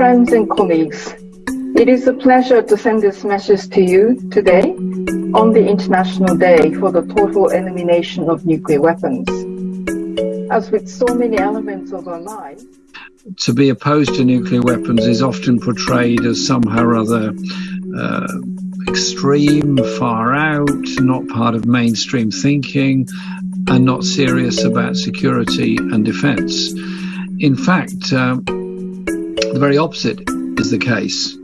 Friends and colleagues, it is a pleasure to send this message to you today on the International Day for the Total Elimination of Nuclear Weapons. As with so many elements of our lives, to be opposed to nuclear weapons is often portrayed as somehow or other uh, extreme, far out, not part of mainstream thinking, and not serious about security and defense. In fact, um, very opposite is the case.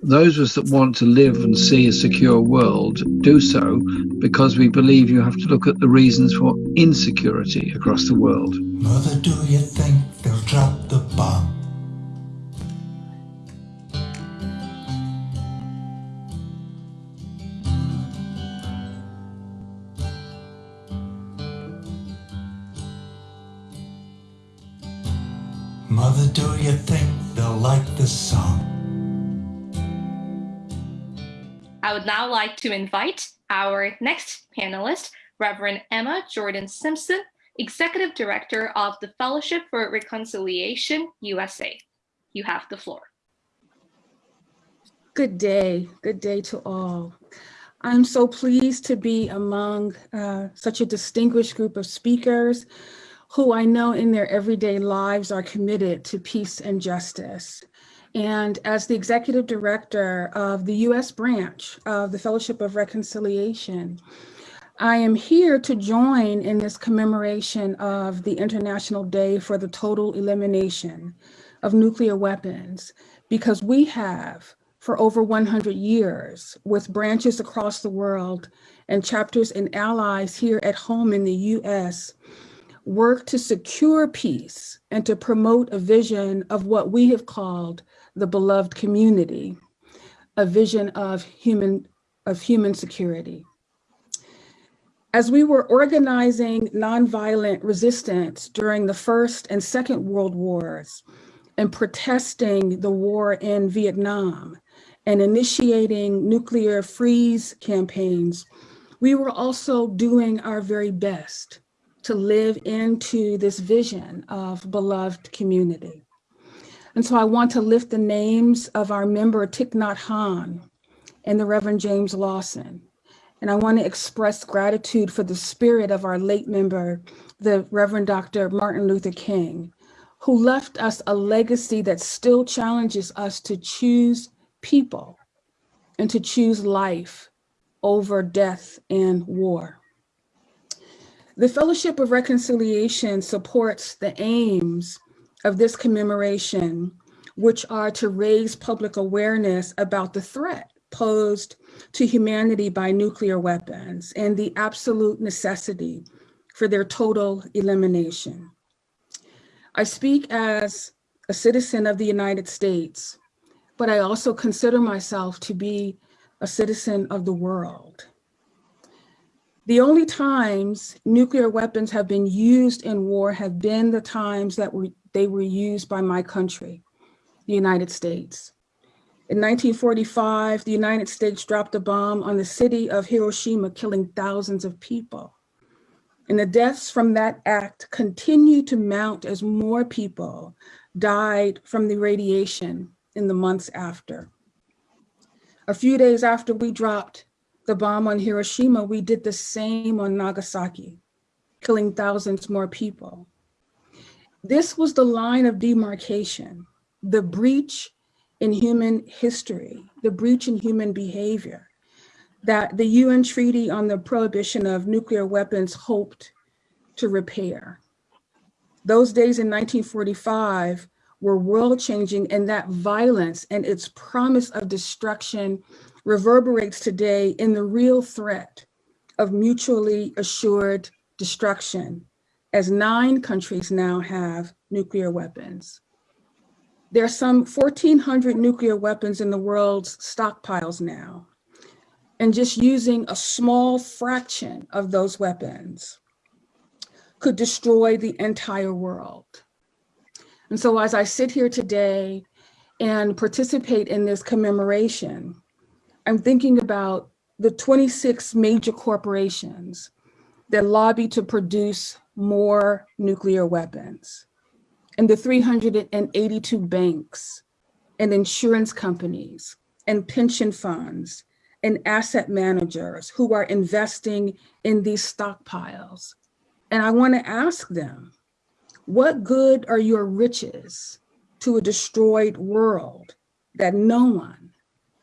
Those of us that want to live and see a secure world do so because we believe you have to look at the reasons for insecurity across the world. Mother, do you think they'll drop the bomb? Mother, do you think they'll like this song? I would now like to invite our next panelist, Reverend Emma Jordan Simpson, Executive Director of the Fellowship for Reconciliation USA. You have the floor. Good day. Good day to all. I'm so pleased to be among uh, such a distinguished group of speakers who I know in their everyday lives are committed to peace and justice. And as the executive director of the US branch of the Fellowship of Reconciliation, I am here to join in this commemoration of the International Day for the Total Elimination of Nuclear Weapons, because we have for over 100 years with branches across the world and chapters and allies here at home in the US work to secure peace and to promote a vision of what we have called the beloved community, a vision of human, of human security. As we were organizing nonviolent resistance during the First and Second World Wars and protesting the war in Vietnam and initiating nuclear freeze campaigns, we were also doing our very best to live into this vision of beloved community. And so I want to lift the names of our member Thich Nhat Hanh and the Reverend James Lawson. And I want to express gratitude for the spirit of our late member, the Reverend Dr. Martin Luther King, who left us a legacy that still challenges us to choose people and to choose life over death and war. The Fellowship of Reconciliation supports the aims of this commemoration, which are to raise public awareness about the threat posed to humanity by nuclear weapons and the absolute necessity for their total elimination. I speak as a citizen of the United States, but I also consider myself to be a citizen of the world. The only times nuclear weapons have been used in war have been the times that we, they were used by my country, the United States. In 1945, the United States dropped a bomb on the city of Hiroshima, killing thousands of people. And the deaths from that act continue to mount as more people died from the radiation in the months after. A few days after we dropped the bomb on Hiroshima, we did the same on Nagasaki, killing thousands more people. This was the line of demarcation, the breach in human history, the breach in human behavior that the UN Treaty on the Prohibition of Nuclear Weapons hoped to repair. Those days in 1945 were world changing and that violence and its promise of destruction reverberates today in the real threat of mutually assured destruction as nine countries now have nuclear weapons. There are some 1,400 nuclear weapons in the world's stockpiles now. And just using a small fraction of those weapons could destroy the entire world. And so as I sit here today and participate in this commemoration, I'm thinking about the 26 major corporations that lobby to produce more nuclear weapons and the 382 banks and insurance companies and pension funds and asset managers who are investing in these stockpiles. And I want to ask them, what good are your riches to a destroyed world that no one,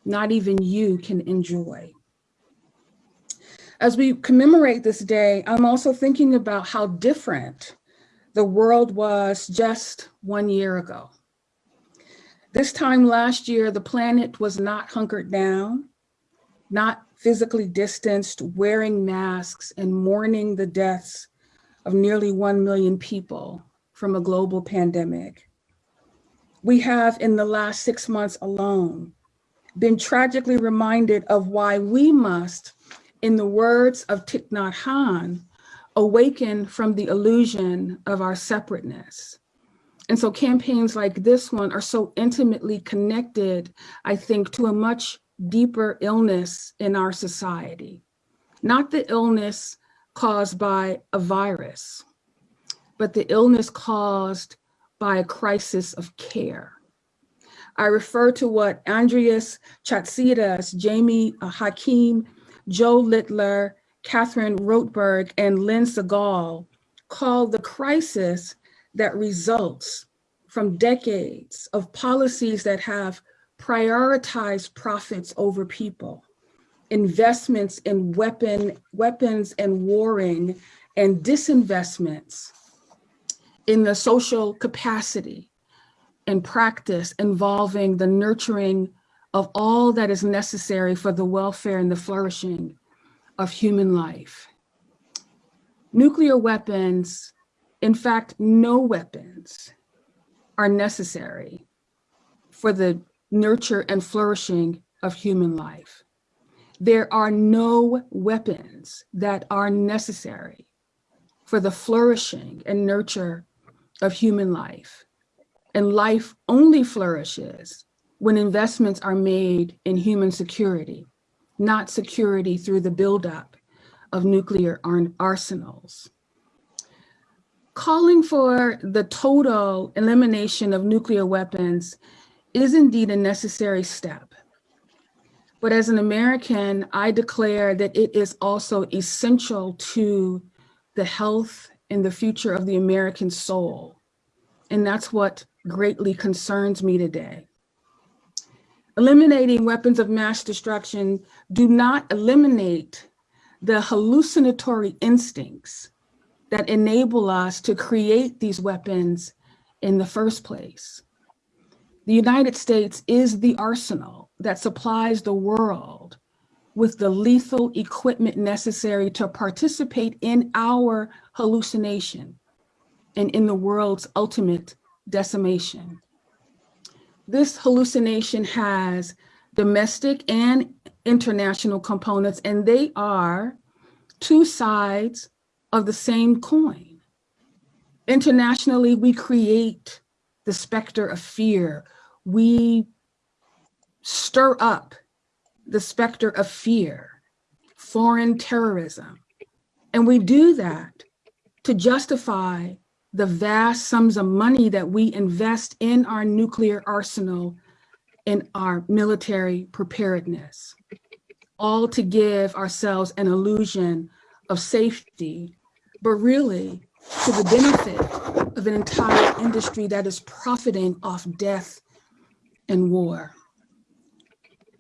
not even you, can enjoy? As we commemorate this day, I'm also thinking about how different the world was just one year ago. This time last year, the planet was not hunkered down, not physically distanced, wearing masks and mourning the deaths of nearly 1 million people from a global pandemic. We have in the last six months alone been tragically reminded of why we must, in the words of Thich Nhat awaken from the illusion of our separateness. And so campaigns like this one are so intimately connected, I think, to a much deeper illness in our society. Not the illness caused by a virus, but the illness caused by a crisis of care. I refer to what Andreas Chatzidakis, Jamie uh, Hakim, Jo Littler, Catherine Rottenberg, and Lynne Segal call the crisis that results from decades of policies that have prioritized profits over people, investments in weapon, weapons and warring, and disinvestments in the social capacity and practice involving the nurturing of all that is necessary for the welfare and the flourishing of human life. Nuclear weapons, in fact, no weapons are necessary for the nurture and flourishing of human life. There are no weapons that are necessary for the flourishing and nurture of human life. And life only flourishes when investments are made in human security, not security through the buildup of nuclear arsenals. Calling for the total elimination of nuclear weapons is indeed a necessary step. But as an American, I declare that it is also essential to the health and the future of the American soul. And that's what greatly concerns me today. Eliminating weapons of mass destruction do not eliminate the hallucinatory instincts that enable us to create these weapons in the first place. The United States is the arsenal that supplies the world with the lethal equipment necessary to participate in our hallucination and in the world's ultimate decimation. This hallucination has domestic and international components, and they are two sides of the same coin. Internationally, we create the specter of fear we stir up the specter of fear, foreign terrorism. And we do that to justify the vast sums of money that we invest in our nuclear arsenal and our military preparedness, all to give ourselves an illusion of safety, but really to the benefit of an entire industry that is profiting off death and war.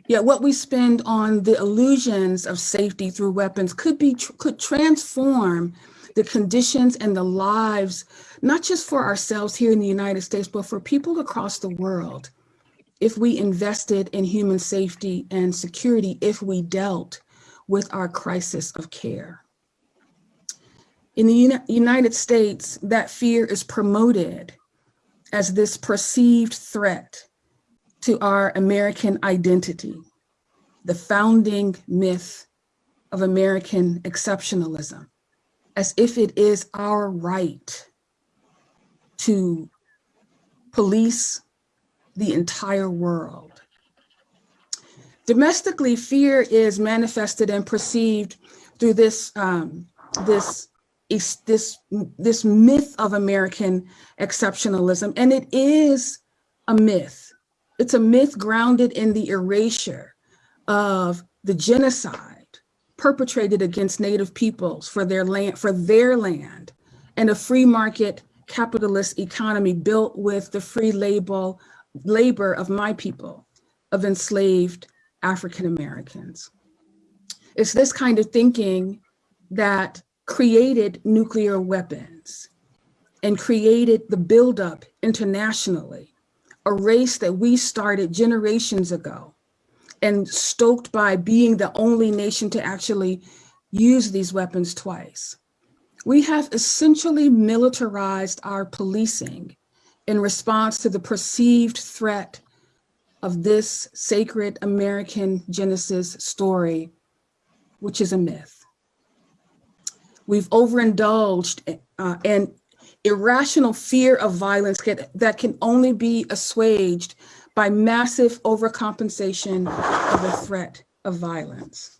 Yet what we spend on the illusions of safety through weapons could be could transform the conditions and the lives, not just for ourselves here in the United States, but for people across the world. If we invested in human safety and security, if we dealt with our crisis of care. In the United States, that fear is promoted as this perceived threat to our American identity, the founding myth of American exceptionalism, as if it is our right to police the entire world. Domestically, fear is manifested and perceived through this, um, this, this, this myth of American exceptionalism, and it is a myth It's a myth grounded in the erasure of the genocide perpetrated against Native peoples for their land, for their land, and a free market capitalist economy built with the free label, labor of my people, of enslaved African Americans. It's this kind of thinking that created nuclear weapons and created the buildup internationally, a race that we started generations ago and stoked by being the only nation to actually use these weapons twice. We have essentially militarized our policing in response to the perceived threat of this sacred American Genesis story, which is a myth. We've overindulged uh, in irrational fear of violence that can only be assuaged by massive overcompensation of the threat of violence.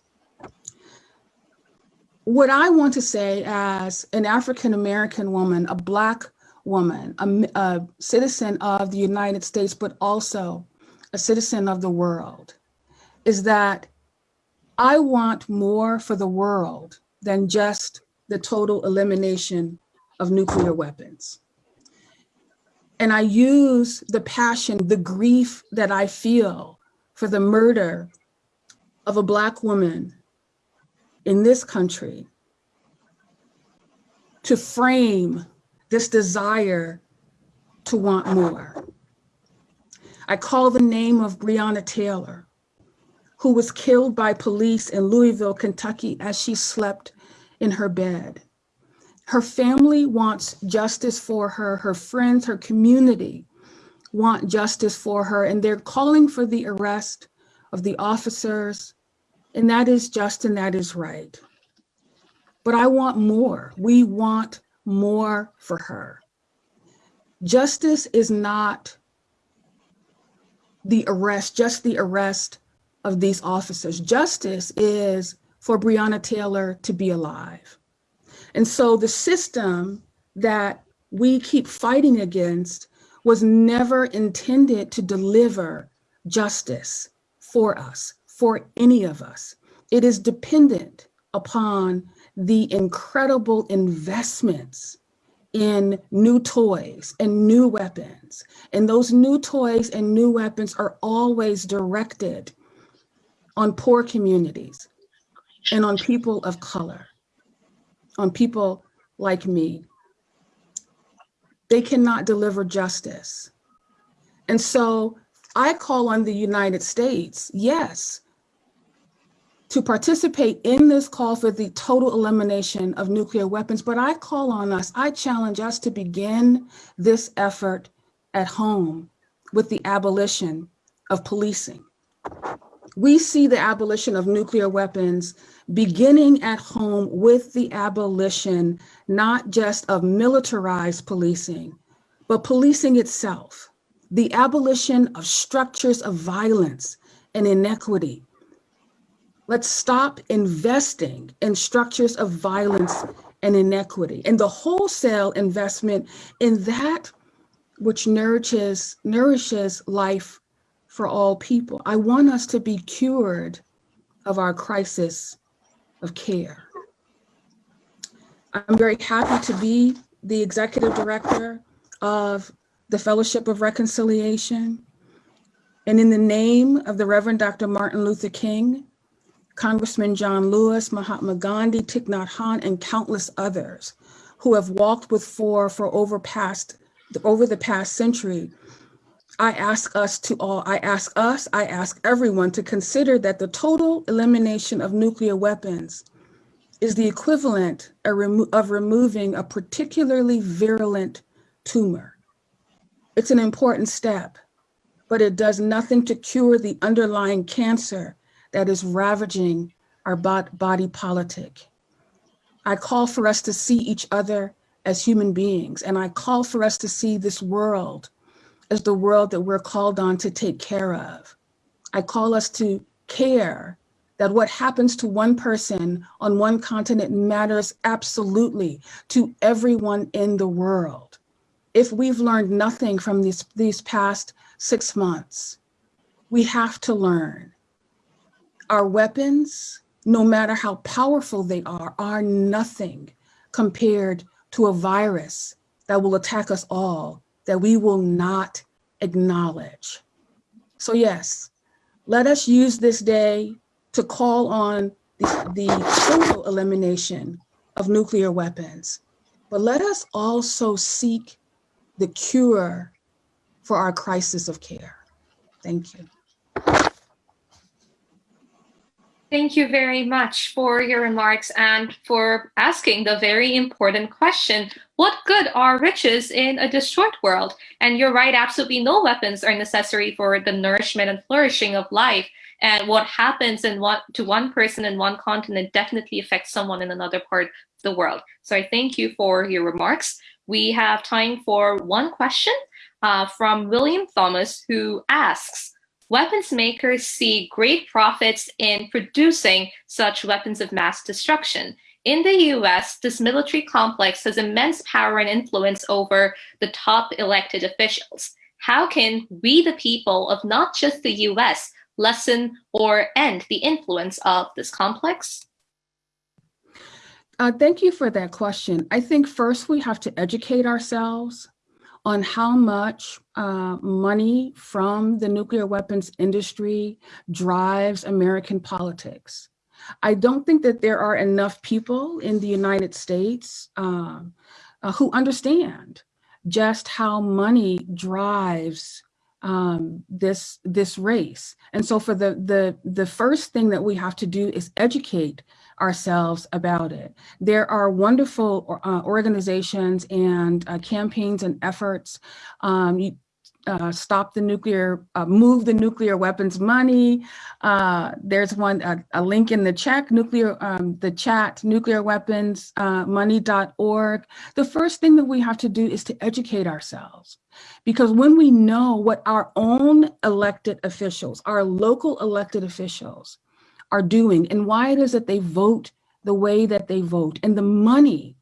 What I want to say as an African-American woman, a Black woman, a, a citizen of the United States, but also a citizen of the world, is that I want more for the world than just the total elimination of nuclear weapons. And I use the passion, the grief that I feel for the murder of a Black woman in this country to frame this desire to want more. I call the name of Breonna Taylor, who was killed by police in Louisville, Kentucky, as she slept in her bed. Her family wants justice for her. Her friends, her community want justice for her. And they're calling for the arrest of the officers. And that is just and that is right. But I want more. We want more for her. Justice is not the arrest, just the arrest of these officers. Justice is for Breonna Taylor to be alive. And so the system that we keep fighting against was never intended to deliver justice for us, for any of us. It is dependent upon the incredible investments in new toys and new weapons. And those new toys and new weapons are always directed on poor communities and on people of color on people like me. They cannot deliver justice. And so I call on the United States, yes, to participate in this call for the total elimination of nuclear weapons, but I call on us, I challenge us to begin this effort at home with the abolition of policing. We see the abolition of nuclear weapons beginning at home with the abolition, not just of militarized policing, but policing itself, the abolition of structures of violence and inequity. Let's stop investing in structures of violence and inequity and the wholesale investment in that which nourishes, nourishes life for all people. I want us to be cured of our crisis of care. I'm very happy to be the executive director of the Fellowship of Reconciliation. And in the name of the Reverend Dr. Martin Luther King, Congressman John Lewis, Mahatma Gandhi, Thich Nhat Hanh, and countless others who have walked with FOR for over past over the past century, I ask us to all, I ask us, I ask everyone to consider that the total elimination of nuclear weapons is the equivalent of removing a particularly virulent tumor. It's an important step, but it does nothing to cure the underlying cancer that is ravaging our body politic. I call for us to see each other as human beings, and I call for us to see this world as the world that we're called on to take care of. I call us to care that what happens to one person on one continent matters absolutely to everyone in the world. If we've learned nothing from these, these past six months, we have to learn our weapons, no matter how powerful they are, are nothing compared to a virus that will attack us all that we will not acknowledge. So yes, let us use this day to call on the, the total elimination of nuclear weapons, but let us also seek the cure for our crisis of care. Thank you. Thank you very much for your remarks and for asking the very important question, what good are riches in a destroyed world? And you're right, absolutely no weapons are necessary for the nourishment and flourishing of life. And what happens in one, to one person in one continent definitely affects someone in another part of the world. So I thank you for your remarks. We have time for one question uh, from William Thomas, who asks, weapons makers see great profits in producing such weapons of mass destruction. In the US, this military complex has immense power and influence over the top elected officials. How can we, the people of not just the US, lessen or end the influence of this complex? Uh, thank you for that question. I think first we have to educate ourselves on how much uh, money from the nuclear weapons industry drives American politics. I don't think that there are enough people in the United States um, uh, who understand just how money drives um, this this race. And so for the, the, the first thing that we have to do is educate ourselves about it. There are wonderful uh, organizations and uh, campaigns and efforts. Um, you, uh, stop the nuclear, uh, move the nuclear weapons money. Uh, there's one, a link in the check, nuclear, um, the chat, nuclear weapons uh, money.org. The first thing that we have to do is to educate ourselves. Because when we know what our own elected officials, our local elected officials are doing and why it is that they vote the way that they vote and the money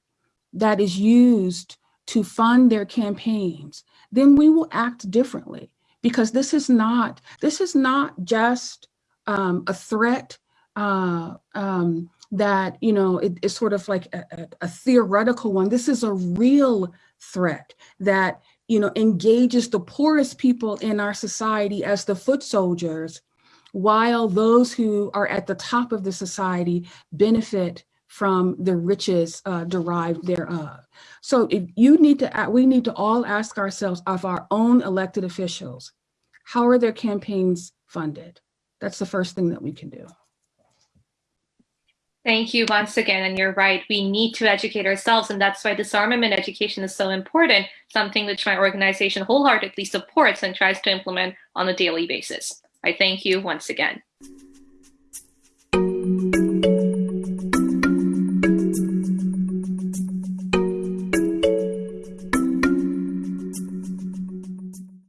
that is used to fund their campaigns, then we will act differently because this is not, this is not just um, a threat uh, um, that, you know, it, it's sort of like a, a, a theoretical one. This is a real threat that, you know, engages the poorest people in our society as the foot soldiers while those who are at the top of the society benefit from the riches uh, derived thereof. So if you need to, we need to all ask ourselves of our own elected officials, how are their campaigns funded? That's the first thing that we can do. Thank you once again. And you're right, we need to educate ourselves. And that's why disarmament education is so important, something which my organization wholeheartedly supports and tries to implement on a daily basis. I thank you once again.